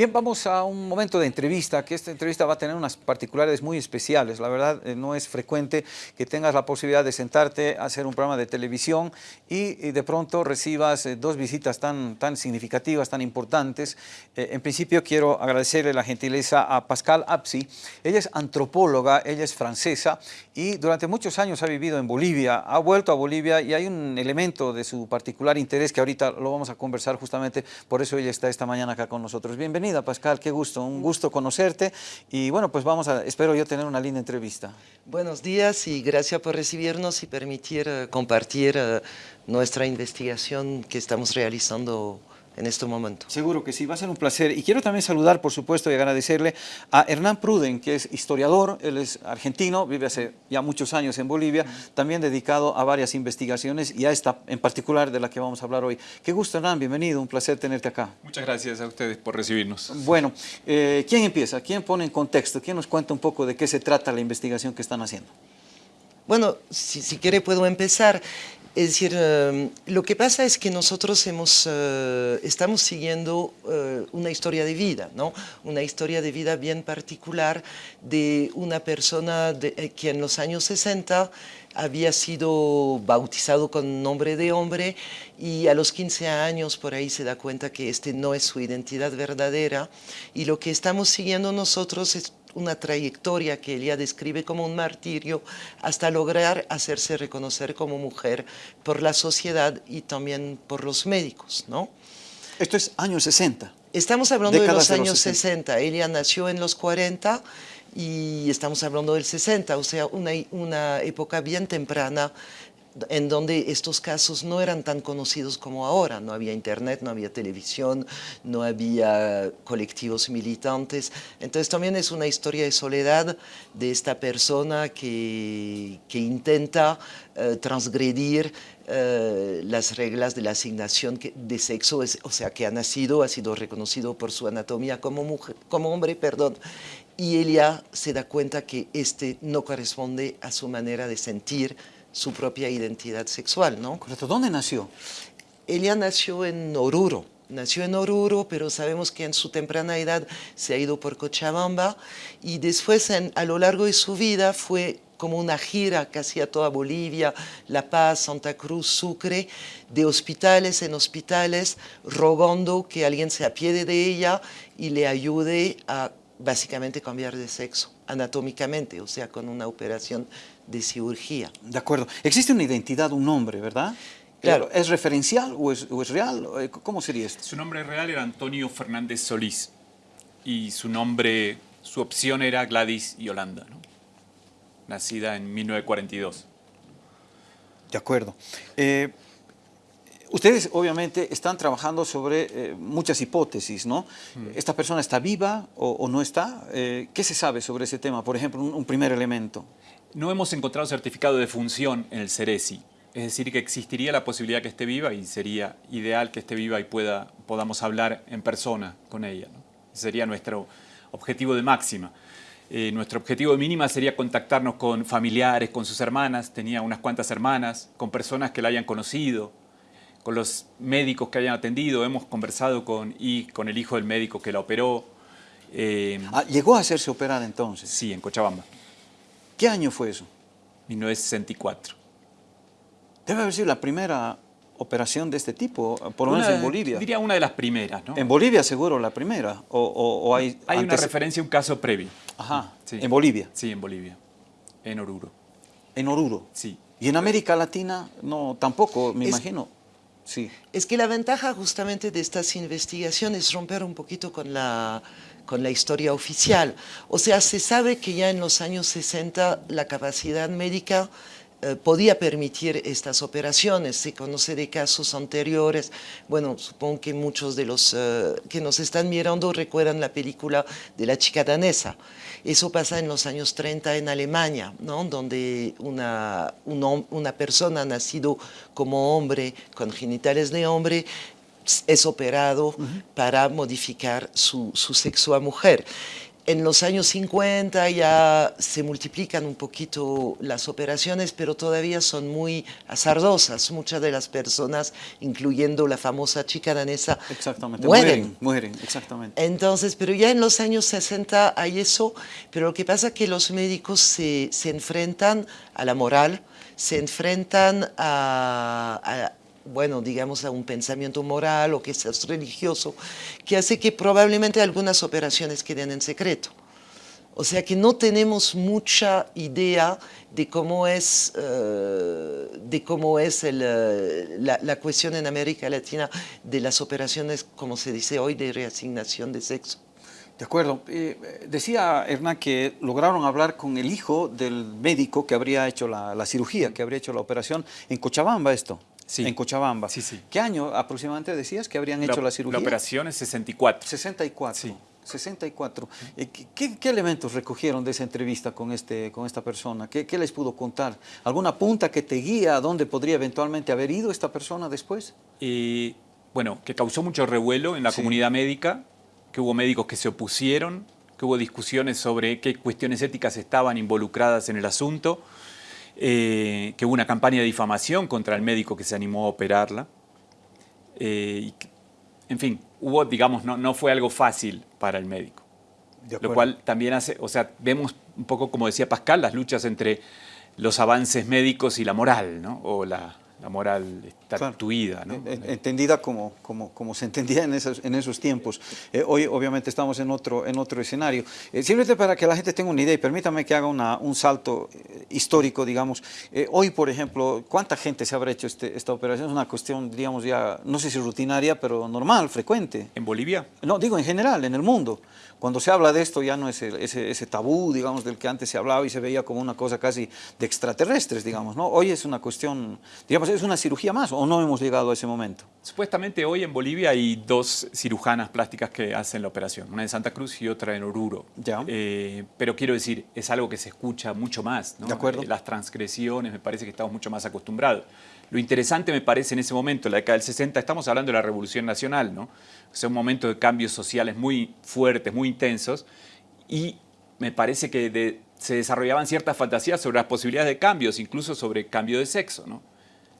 Bien, vamos a un momento de entrevista, que esta entrevista va a tener unas particularidades muy especiales. La verdad, eh, no es frecuente que tengas la posibilidad de sentarte a hacer un programa de televisión y, de pronto recibas eh, dos visitas tan, tan significativas, tan importantes. Eh, en principio, quiero agradecerle la gentileza a Pascal Apsi. Ella es antropóloga, ella es francesa y durante muchos años ha vivido en Bolivia. Ha vuelto a Bolivia y hay un elemento de su particular interés que ahorita lo vamos a conversar justamente, por eso ella está esta mañana acá con nosotros. Bienvenida. Bienvenida Pascal, qué gusto, un gusto conocerte y bueno, pues vamos a, espero yo tener una linda entrevista. Buenos días y gracias por recibirnos y permitir eh, compartir eh, nuestra investigación que estamos realizando en este momento. Seguro que sí, va a ser un placer. Y quiero también saludar, por supuesto, y agradecerle a Hernán Pruden, que es historiador, él es argentino, vive hace ya muchos años en Bolivia, también dedicado a varias investigaciones y a esta en particular de la que vamos a hablar hoy. Qué gusto, Hernán, bienvenido, un placer tenerte acá. Muchas gracias a ustedes por recibirnos. Bueno, eh, ¿quién empieza? ¿Quién pone en contexto? ¿Quién nos cuenta un poco de qué se trata la investigación que están haciendo? Bueno, si, si quiere puedo empezar. Es decir, em, lo que pasa es que nosotros hemos, eh, estamos siguiendo eh, una historia de vida, ¿no? una historia de vida bien particular de una persona eh, que en los años 60 había sido bautizado con nombre de hombre y a los 15 años por ahí se da cuenta que este no es su identidad verdadera y lo que estamos siguiendo nosotros es una trayectoria que ella describe como un martirio hasta lograr hacerse reconocer como mujer por la sociedad y también por los médicos, ¿no? Esto es años 60. Estamos hablando de los años 60. Ella nació en los 40 y estamos hablando del 60, o sea, una, una época bien temprana en donde estos casos no eran tan conocidos como ahora. No había internet, no había televisión, no había colectivos militantes. Entonces también es una historia de soledad de esta persona que, que intenta eh, transgredir eh, las reglas de la asignación de sexo, o sea, que ha nacido, ha sido reconocido por su anatomía como, mujer, como hombre, perdón, y ella se da cuenta que este no corresponde a su manera de sentir, su propia identidad sexual, ¿no? Correcto. ¿Dónde nació? Ella nació en Oruro. Nació en Oruro, pero sabemos que en su temprana edad se ha ido por Cochabamba y después a lo largo de su vida fue como una gira casi a toda Bolivia, La Paz, Santa Cruz, Sucre, de hospitales en hospitales, rogando que alguien se apiede de ella y le ayude a básicamente cambiar de sexo anatómicamente, o sea, con una operación de cirugía. De acuerdo. Existe una identidad, un nombre, ¿verdad? Claro. ¿Es referencial o es, real? Eh, ¿Cómo sería esto? Su nombre real era Antonio Fernández Solís y su nombre, su opción era Gladys Yolanda, ¿no? nacida en 1942. De acuerdo. Eh, ustedes obviamente están trabajando sobre eh, muchas hipótesis, ¿no? Mm. ¿Esta persona está viva o, no está? ¿Qué se sabe sobre ese tema? Por ejemplo, un primer elemento. No hemos encontrado certificado de función en el Ceresi. Es decir, que existiría la posibilidad que esté viva y sería ideal que esté viva y pueda, podamos hablar en persona con ella. sería nuestro objetivo de máxima. Eh, nuestro objetivo de mínima sería contactarnos con familiares, con sus hermanas, tenía unas cuantas hermanas, con personas que la hayan conocido, con los médicos que hayan atendido, hemos conversado con, y con el hijo del médico que la operó. Eh, ah, ¿Llegó a hacerse operada entonces? Sí, en Cochabamba. ¿Qué año fue eso? 1964. Debe haber sido la primera operación de este tipo, por lo menos en Bolivia. Diría una de las primeras, ¿no? En Bolivia seguro la primera, o, hay... Hay una referencia a un caso previo. Ajá, ¿en Bolivia? Sí, en Bolivia, en Oruro. ¿En Oruro? Sí. ¿Y en América Latina? No, tampoco, me imagino. Es que la ventaja justamente de estas investigaciones es romper un poquito con la con la historia oficial. O sea, se sabe que ya en los años 60 la capacidad médica eh, podía permitir estas operaciones. Se conoce de casos anteriores. Bueno, supongo que muchos de los eh, que nos están mirando recuerdan la película de la chica danesa. Eso pasa en los años 30 en Alemania, ¿no? donde una, una persona nacido como hombre, con genitales de hombre, es operado para modificar su, sexo a mujer. En los años 50 ya se multiplican un poquito las operaciones, pero todavía son muy azardosas. Muchas de las personas, incluyendo la famosa chica danesa, exactamente. mueren. Mueren, exactamente. Entonces, pero ya en los años 60 hay eso, pero lo que pasa es que los médicos se, se enfrentan a la moral, se enfrentan a bueno, digamos, a un pensamiento moral o que es religioso, que hace que probablemente algunas operaciones queden en secreto. O sea que no tenemos mucha idea de cómo es, eh, de cómo es eh, la, cuestión en América Latina de las operaciones, como se dice hoy, de reasignación de sexo. De acuerdo. Eh, decía Hernán que lograron hablar con el hijo del médico que habría hecho la, la cirugía, que habría hecho la operación en Cochabamba esto en Cochabamba. Sí, sí. ¿Qué año aproximadamente decías que habrían hecho la cirugía? La operación es 64. 64. Sí. 64. Eh, ¿Qué, ¿Qué, elementos recogieron de esa entrevista con, este, con esta persona? ¿Qué, ¿Qué, les pudo contar? ¿Alguna punta que te guía a dónde podría eventualmente haber ido esta persona después? Eh, bueno, que causó mucho revuelo en la comunidad médica, que hubo médicos que se opusieron, que hubo discusiones sobre qué cuestiones éticas estaban involucradas en el asunto. Eh, que hubo una campaña de difamación contra el médico que se animó a operarla. Eh, en fin, hubo, digamos, no, no fue algo fácil para el médico. Lo cual también hace, o sea, vemos un poco, como decía Pascal, las luchas entre los avances médicos y la moral, ¿no? O la, la moral estatuida. ¿no? Entendida como, como, como, se entendía en esos, en esos tiempos. Eh, hoy obviamente estamos en otro, en otro escenario. Eh, simplemente para que la gente tenga una idea y permítame que haga una, un salto eh, histórico, digamos. hoy, por ejemplo, ¿cuánta gente se habrá hecho este, esta operación? Es una cuestión, digamos, ya, no sé si rutinaria, pero normal, frecuente. ¿En Bolivia? No, digo en general, en el mundo. Cuando se habla de esto ya no es ese, ese, tabú, digamos, del que antes se hablaba y se veía como una cosa casi de extraterrestres, digamos, ¿no? Hoy es una cuestión, digamos, es una cirugía más, ¿o no hemos llegado a ese momento? Supuestamente hoy en Bolivia hay dos cirujanas plásticas que hacen la operación, una en Santa Cruz y otra en Oruro. Ya. Eh, pero quiero decir, es algo que se escucha mucho más, ¿no? De acuerdo. Eh, las transgresiones, me parece que estamos mucho más acostumbrados. Lo interesante me parece en ese momento, en la década del 60, estamos hablando de la Revolución Nacional, ¿no? O sea, un momento de cambios sociales muy fuertes, muy intensos, y me parece que se desarrollaban ciertas fantasías sobre las posibilidades de cambios, incluso sobre cambio de sexo, ¿no?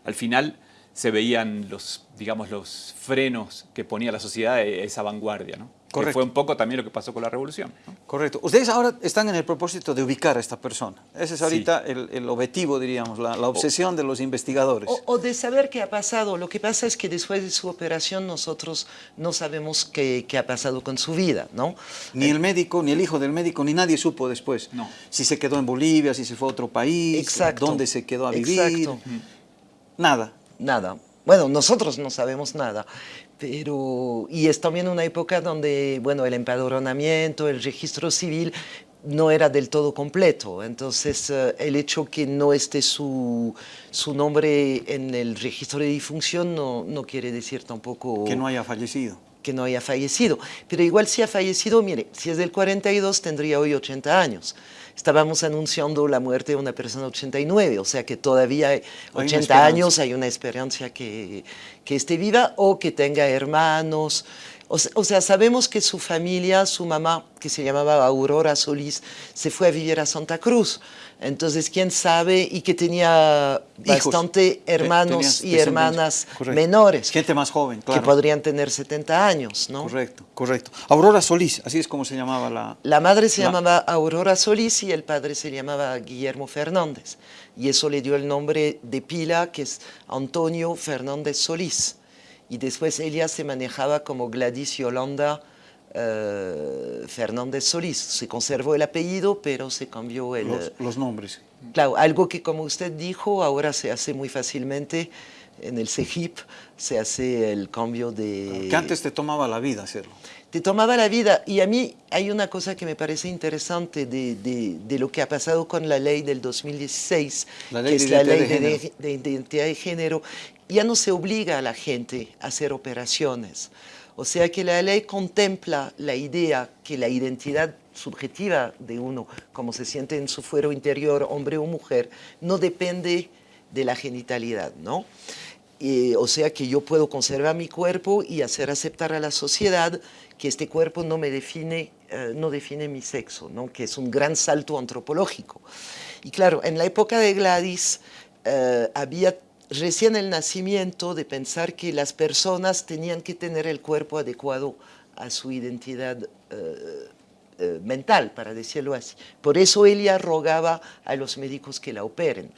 Al final se veían los, digamos, los frenos que ponía la sociedad a esa vanguardia, ¿no? Correcto. Que fue un poco también lo que pasó con la revolución. Correcto. Ustedes ahora están en el propósito de ubicar a esta persona. Ese es ahorita el, objetivo, diríamos, la, obsesión de los investigadores. O, de saber qué ha pasado. Lo que pasa es que después de su operación nosotros no sabemos qué, qué ha pasado con su vida, ¿no? Ni el médico, ni el hijo del médico, ni nadie supo después. No. Si se quedó en Bolivia, si se fue a otro país, Exacto. dónde se quedó a vivir. Exacto. Nada. Nada. Bueno, nosotros no sabemos nada, pero, y es también una época donde, bueno, el empadronamiento, el registro civil no era del todo completo. Entonces, eh, el hecho que no esté su, su, nombre en el registro de difunción no, no quiere decir tampoco... Que no haya fallecido que no haya fallecido. Pero igual si ha fallecido, mire, si es del 42 tendría hoy 80 años estábamos anunciando la muerte de una persona de 89, o sea que todavía 80 años hay una esperanza que, que esté viva o que tenga hermanos. O sea, sabemos que su familia, su mamá, que se llamaba Aurora Solís, se fue a vivir a Santa Cruz. Entonces, quién sabe, y que tenía bastante hermanos y hermanas menores. Gente más joven, claro. Que podrían tener 70 años, ¿no? Correcto, correcto. Aurora Solís, así es como se llamaba la... La madre se llamaba Aurora Solís y el padre se llamaba Guillermo Fernández. Y eso le dio el nombre de pila, que es Antonio Fernández Solís. Y después ella se manejaba como Gladys Yolanda eh, Fernández Solís. Se conservó el apellido, pero se cambió el... Los, nombres. Claro, algo que como usted dijo, ahora se hace muy fácilmente en el CEGIP, se hace el cambio de... Que antes te tomaba la vida hacerlo. Te tomaba la vida, y a mí hay una cosa que me parece interesante de, de, lo que ha pasado con la ley del 2016, que es la ley de, de identidad de género, ya no se obliga a la gente a hacer operaciones. O sea que la ley contempla la idea que la identidad subjetiva de uno, como se siente en su fuero interior, hombre o mujer, no depende de la genitalidad, ¿no? O sea que yo puedo conservar mi cuerpo y hacer aceptar a la sociedad que este cuerpo no me define, eh, no define mi sexo, ¿no? que es un gran salto antropológico. Y claro, en la época de Gladys eh, había recién el nacimiento de pensar que las personas tenían que tener el cuerpo adecuado a su identidad eh, mental, para decirlo así. Por eso ella rogaba a los médicos que la operen.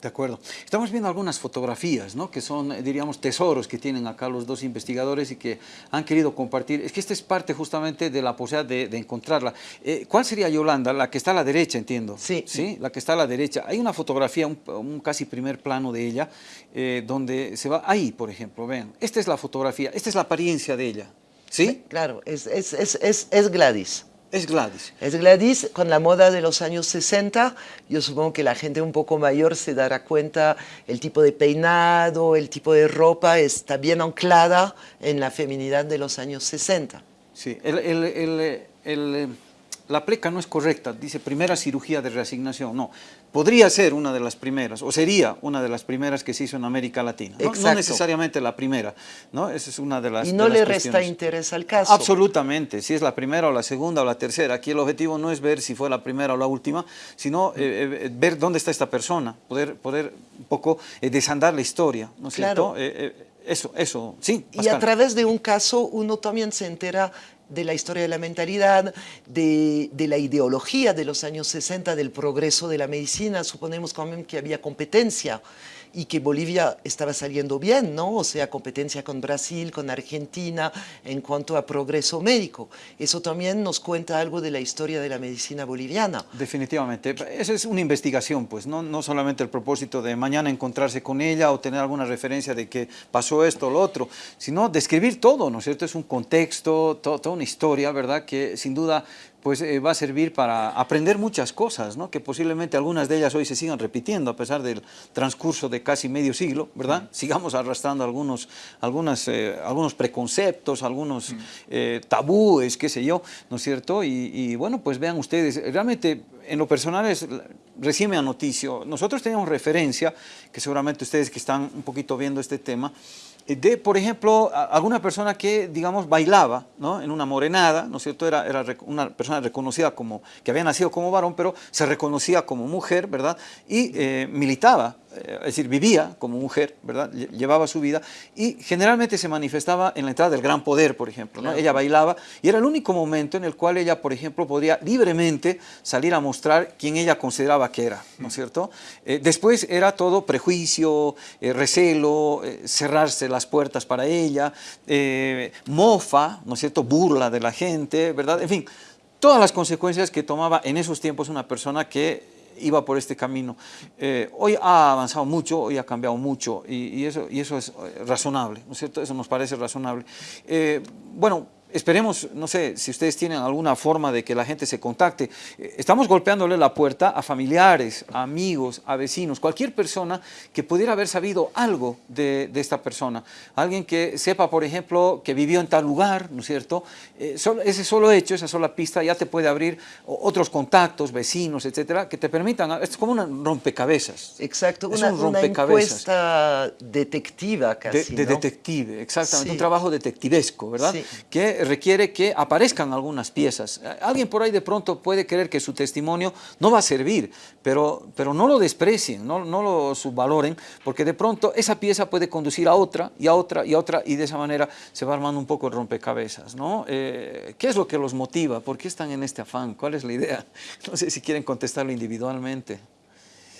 De acuerdo. Estamos viendo algunas fotografías, ¿no? que son, eh, diríamos, tesoros que tienen acá los dos investigadores y que han querido compartir. Es que esta es parte justamente de la posibilidad de, encontrarla. Eh, ¿Cuál sería Yolanda? La que está a la derecha, entiendo. Sí. ¿Sí? La que está a la derecha. Hay una fotografía, un, casi primer plano de ella, eh, donde se va, ahí, por ejemplo, vean. Esta es la fotografía, esta es la apariencia de ella. ¿Sí? Claro, es, es, es, es Gladys. Es Gladys. Es Gladys con la moda de los años 60. Yo supongo que la gente un poco mayor se dará cuenta el tipo de peinado, el tipo de ropa está bien anclada en la feminidad de los años 60. Sí, el, el, el, la pleca no es correcta, dice primera cirugía de reasignación, no. Podría ser una de las primeras, o sería una de las primeras que se hizo en América Latina. No, no necesariamente la primera, ¿no? Esa es una de las Y no le resta interés al caso. Absolutamente, si es la primera o la segunda o la tercera. Aquí el objetivo no es ver si fue la primera o la última, sino eh, eh, ver dónde está esta persona, poder, poder un poco eh, desandar la historia, ¿no es cierto? eso, eso, sí. Y a través de un caso uno también se entera de la historia de la mentalidad, de, de, la ideología de los años 60, del progreso de la medicina. Suponemos que había competencia y que Bolivia estaba saliendo bien, ¿no? O sea, competencia con Brasil, con Argentina, en cuanto a progreso médico. Eso también nos cuenta algo de la historia de la medicina boliviana. Definitivamente. Esa es una investigación, pues, no, no solamente el propósito de mañana encontrarse con ella o tener alguna referencia de que pasó esto o lo otro, sino describir todo, ¿no es cierto? Es un contexto, toda una historia, ¿verdad? Que sin duda pues eh, va a servir para aprender muchas cosas, ¿no? que posiblemente algunas de ellas hoy se sigan repitiendo a pesar del transcurso de casi medio siglo, ¿verdad? Sigamos arrastrando algunos, algunas, eh, algunos preconceptos, algunos eh, tabúes, qué sé yo, ¿no es cierto? Y, bueno, pues vean ustedes, realmente en lo personal es, recién me anoticio, nosotros teníamos referencia, que seguramente ustedes que están un poquito viendo este tema, de, por ejemplo, alguna persona que, digamos, bailaba ¿no? en una morenada, ¿no es cierto? Era, era una persona reconocida como, que había nacido como varón, pero se reconocía como mujer, ¿verdad? Y eh, militaba eh, es decir, vivía como mujer, ¿verdad? llevaba su vida y generalmente se manifestaba en la entrada del gran poder, por ejemplo. ¿no? Ella bailaba y era el único momento en el cual ella, por ejemplo, podía libremente salir a mostrar quién ella consideraba que era, ¿no es cierto? Eh, después era todo prejuicio, eh, recelo, cerrarse las puertas para ella, mofa, ¿no es cierto?, burla de la gente, ¿verdad? En fin, todas las consecuencias que tomaba en esos tiempos una persona que iba por este camino. Eh, hoy ha avanzado mucho, hoy ha cambiado mucho y, eso, y eso es eh, razonable, ¿no es cierto? Eso nos parece razonable. Eh, bueno, esperemos, no sé, si ustedes tienen alguna forma de que la gente se contacte. Eh, estamos golpeándole la puerta a familiares, a amigos, a vecinos, cualquier persona que pudiera haber sabido algo de, esta persona. Alguien que sepa, por ejemplo, que vivió en tal lugar, ¿no es cierto? Eh, ese solo hecho, esa sola pista ya te puede abrir otros contactos, vecinos, etcétera, que te permitan, es como un rompecabezas. Exacto, una, un encuesta detectiva casi, De, detective, exactamente, un trabajo detectivesco, ¿verdad? Que requiere que aparezcan algunas piezas. Alguien por ahí de pronto puede creer que su testimonio no va a servir, pero, pero no lo desprecien, no, no lo subvaloren, porque de pronto esa pieza puede conducir a otra y a otra y a otra y de esa manera se va armando un poco el rompecabezas. ¿no? Eh, ¿Qué es lo que los motiva? ¿Por qué están en este afán? ¿Cuál es la idea? No sé si quieren contestarlo individualmente.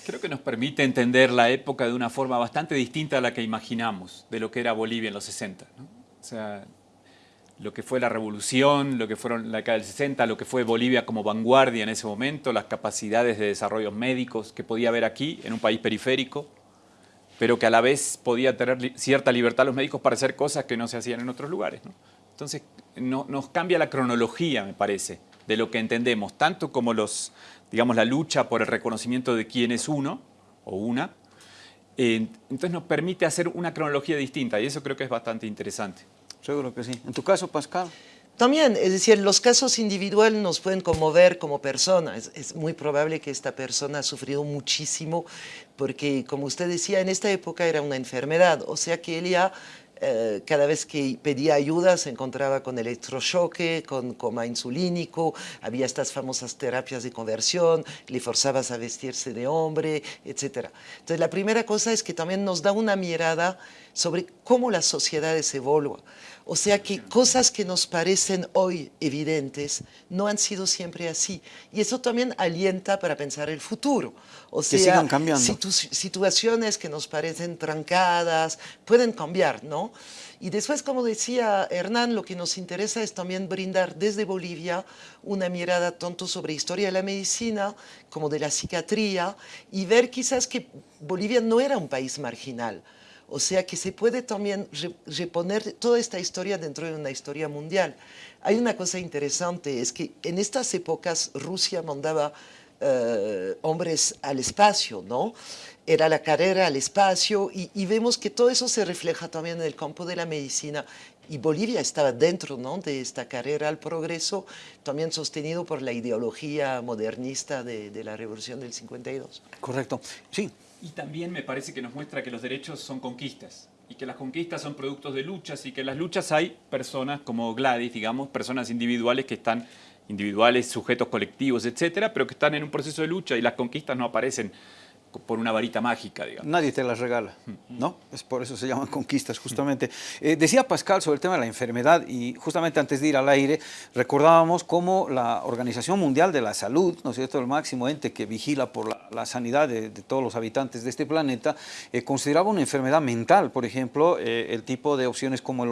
Creo que nos permite entender la época de una forma bastante distinta a la que imaginamos de lo que era Bolivia en los 60. O sea, lo que fue la revolución, lo que fueron la década del 60, lo que fue Bolivia como vanguardia en ese momento, las capacidades de desarrollo médicos que podía haber aquí, en un país periférico, pero que a la vez podía tener cierta libertad los médicos para hacer cosas que no se hacían en otros lugares. Entonces, no, nos cambia la cronología, me parece, de lo que entendemos, tanto como los, digamos, la lucha por el reconocimiento de quién es uno o una, eh, entonces nos permite hacer una cronología distinta y eso creo que es bastante interesante. Seguro que sí. ¿En tu caso, Pascal? También, es decir, los casos individuales nos pueden conmover como personas. Es, muy probable que esta persona ha sufrido muchísimo porque, como usted decía, en esta época era una enfermedad. O sea que ella eh, cada vez que pedía ayuda se encontraba con electrochoque, con coma insulínico, había estas famosas terapias de conversión, le forzabas a vestirse de hombre, etc. Entonces la primera cosa es que también nos da una mirada sobre cómo las sociedades evolucionan. O sea que cosas que nos parecen hoy evidentes no han sido siempre así. Y eso también alienta para pensar el futuro. O que sea, sigan cambiando. situaciones que nos parecen trancadas pueden cambiar, ¿no? Y después, como decía Hernán, lo que nos interesa es también brindar desde Bolivia una mirada tanto sobre historia de la medicina como de la psiquiatría y ver quizás que Bolivia no era un país marginal. O sea que se puede también reponer toda esta historia dentro de una historia mundial. Hay una cosa interesante, es que en estas épocas Rusia mandaba eh, hombres al espacio, ¿no? Era la carrera al espacio y, vemos que todo eso se refleja también en el campo de la medicina y Bolivia estaba dentro ¿no? de esta carrera al progreso, también sostenido por la ideología modernista de, de la Revolución del 52. Correcto, sí, y también me parece que nos muestra que los derechos son conquistas y que las conquistas son productos de luchas y que en las luchas hay personas como Gladys, digamos, personas individuales que están individuales, sujetos colectivos, etcétera, pero que están en un proceso de lucha y las conquistas no aparecen por una varita mágica, digamos. Nadie te las regala, ¿no? Es por eso se llaman conquistas, justamente. Eh, decía Pascal sobre el tema de la enfermedad y justamente antes de ir al aire recordábamos cómo la Organización Mundial de la Salud, ¿no es cierto?, el máximo ente que vigila por la, sanidad de, todos los habitantes de este planeta, eh, consideraba una enfermedad mental, por ejemplo, eh, el tipo de opciones como el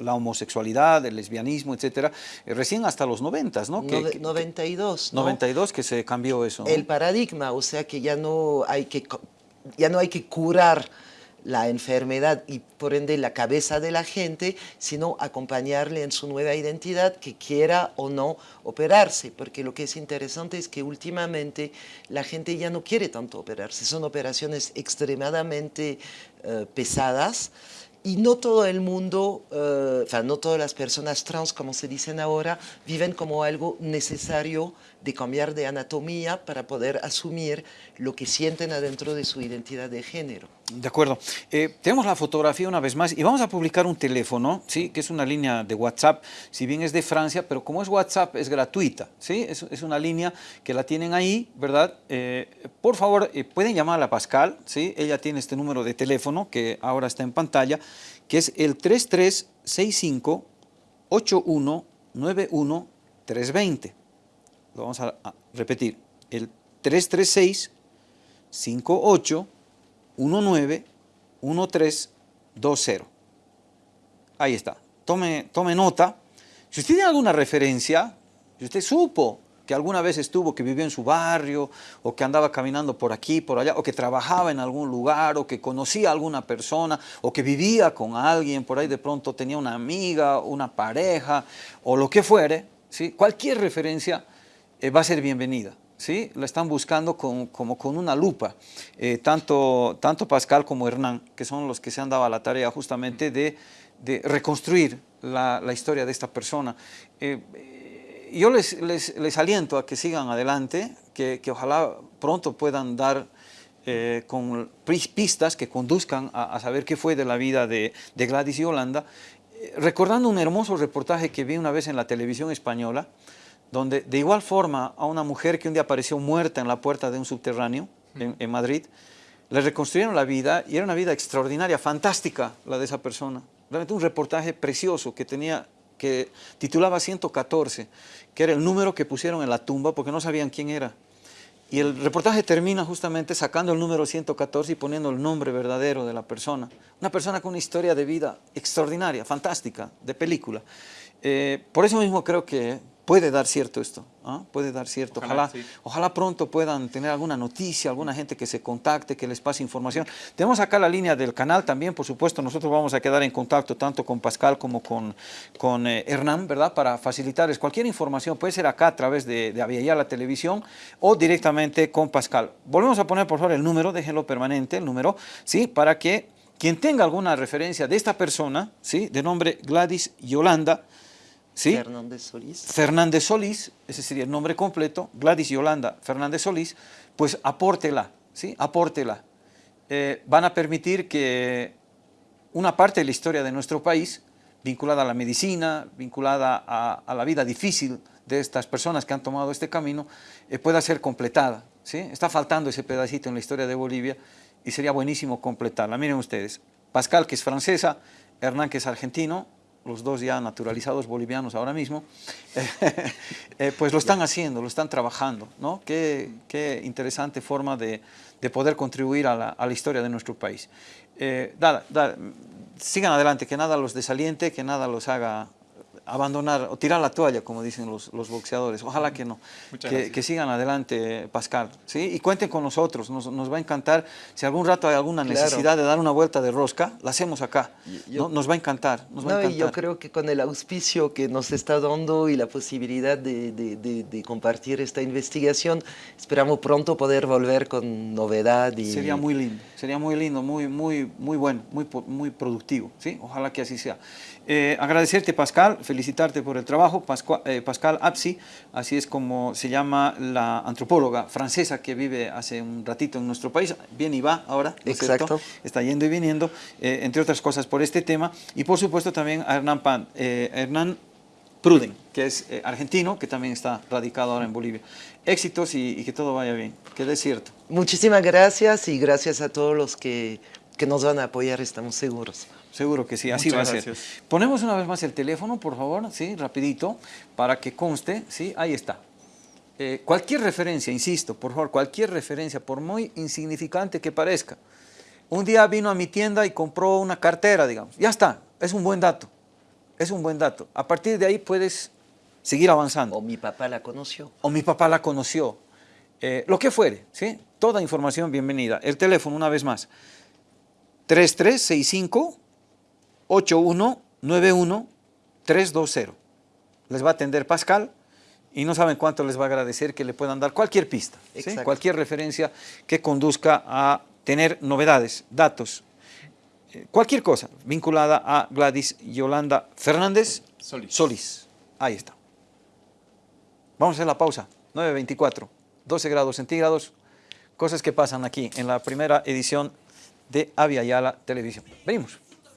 la homosexualidad, el lesbianismo, etcétera, recién hasta los 90, ¿no? Que, 92, ¿no? 92 que se cambió eso. El paradigma, o sea que ya no hay que, ya no hay que curar la enfermedad y por ende la cabeza de la gente, sino acompañarle en su nueva identidad que quiera o no operarse, porque lo que es interesante es que últimamente la gente ya no quiere tanto operarse, son operaciones extremadamente eh, pesadas, y no todo el mundo, eh, no todas las personas trans, como se dicen ahora, viven como algo necesario de cambiar de anatomía para poder asumir lo que sienten adentro de su identidad de género. De acuerdo. Eh, tenemos la fotografía una vez más y vamos a publicar un teléfono, ¿sí? que es una línea de WhatsApp, si bien es de Francia, pero como es WhatsApp es gratuita, ¿sí? es, es una línea que la tienen ahí, ¿verdad? Eh, por favor, eh, pueden llamar a Pascal, ¿sí? ella tiene este número de teléfono que ahora está en pantalla, que es el 3365 8191 320. Lo vamos a, repetir. El 336 58 19 1320. Ahí está. Tome, tome nota. Si usted tiene alguna referencia, si usted supo que alguna vez estuvo, que vivió en su barrio, o que andaba caminando por aquí, por allá, o que trabajaba en algún lugar, o que conocía a alguna persona, o que vivía con alguien, por ahí de pronto tenía una amiga, una pareja, o lo que fuere, ¿sí? cualquier referencia eh, va a ser bienvenida. ¿sí? La están buscando con, como con una lupa, eh, tanto, tanto Pascal como Hernán, que son los que se han dado la tarea justamente de, de reconstruir la, la, historia de esta persona. Eh, yo les, les, les, aliento a que sigan adelante, que, que ojalá pronto puedan dar con pistas que conduzcan a, a, saber qué fue de la vida de, de Gladys y Holanda, recordando un hermoso reportaje que vi una vez en la televisión española, donde de igual forma a una mujer que un día apareció muerta en la puerta de un subterráneo en, Madrid, le reconstruyeron la vida y era una vida extraordinaria, fantástica la de esa persona. Realmente un reportaje precioso que tenía que titulaba 114, que era el número que pusieron en la tumba porque no sabían quién era. Y el reportaje termina justamente sacando el número 114 y poniendo el nombre verdadero de la persona. Una persona con una historia de vida extraordinaria, fantástica, de película. Eh, por eso mismo creo que puede dar cierto esto, ¿ah? puede dar cierto. Ojalá, ojalá, pronto puedan tener alguna noticia, alguna gente que se contacte, que les pase información. Tenemos acá la línea del canal también, por supuesto, nosotros vamos a quedar en contacto tanto con Pascal como con, con eh, Hernán, ¿verdad? Para facilitarles cualquier información, puede ser acá a través de, de la televisión o directamente con Pascal. Volvemos a poner por favor el número, déjenlo permanente, el número, ¿sí? Para que quien tenga alguna referencia de esta persona, ¿sí? De nombre Gladys Yolanda, ¿Sí? Fernández Solís. Fernández Solís, ese sería el nombre completo, Gladys Yolanda Fernández Solís, pues apórtela, ¿sí? Apórtela. Eh, van a permitir que una parte de la historia de nuestro país, vinculada a la medicina, vinculada a, la vida difícil de estas personas que han tomado este camino, eh, pueda ser completada. ¿sí? Está faltando ese pedacito en la historia de Bolivia y sería buenísimo completarla. Miren ustedes, Pascal, que es francesa, Hernán, que es argentino, los dos ya naturalizados bolivianos ahora mismo, eh, pues lo están haciendo, lo están trabajando, ¿no? Qué, qué interesante forma de, de poder contribuir a la, a la, historia de nuestro país. Eh, sigan adelante, que nada los desaliente, que nada los haga abandonar o tirar la toalla, como dicen los, los boxeadores. Ojalá que no, que, que, sigan adelante, Pascal. ¿sí? Y cuenten con nosotros, nos, nos, va a encantar. Si algún rato hay alguna necesidad de dar una vuelta de rosca, la hacemos acá. ¿no? Nos va a encantar. Nos va a encantar. yo creo que con el auspicio que nos está dando y la posibilidad de, de, de, compartir esta investigación, esperamos pronto poder volver con novedad. Y... Sería muy lindo, sería muy lindo, muy, muy, muy bueno, muy, muy productivo. ¿sí? Ojalá que así sea. Eh, agradecerte, Pascal, felicitarte por el trabajo. Eh, Pascal Apsi, así es como se llama la antropóloga francesa que vive hace un ratito en nuestro país, viene y va ahora, Exacto. está yendo y viniendo, eh, entre otras cosas por este tema. Y por supuesto también a Hernán, Pan, Hernán Pruden, que es argentino, que también está radicado ahora en Bolivia. Éxitos y, y que todo vaya bien, que es cierto. Muchísimas gracias y gracias a todos los que, que nos van a apoyar, estamos seguros. Seguro que sí, así va a ser. Ponemos una vez más el teléfono, por favor, sí, rapidito, para que conste, sí, ahí está. Eh, cualquier referencia, insisto, por favor, cualquier referencia, por muy insignificante que parezca. Un día vino a mi tienda y compró una cartera, digamos. Ya está, es un buen dato, es un buen dato. A partir de ahí puedes seguir avanzando. O mi papá la conoció. O mi papá la conoció. Eh, lo que fuere, ¿sí? Toda información bienvenida. El teléfono, una vez más, 3365 8191-320. Les va a atender Pascal y no saben cuánto les va a agradecer que le puedan dar cualquier pista, cualquier referencia que conduzca a tener novedades, datos, cualquier cosa vinculada a Gladys Yolanda Fernández Solís. Solís. Ahí está. Vamos a hacer la pausa. 9.24, 12 grados centígrados. Cosas que pasan aquí en la primera edición de Avia Yala Televisión. Venimos.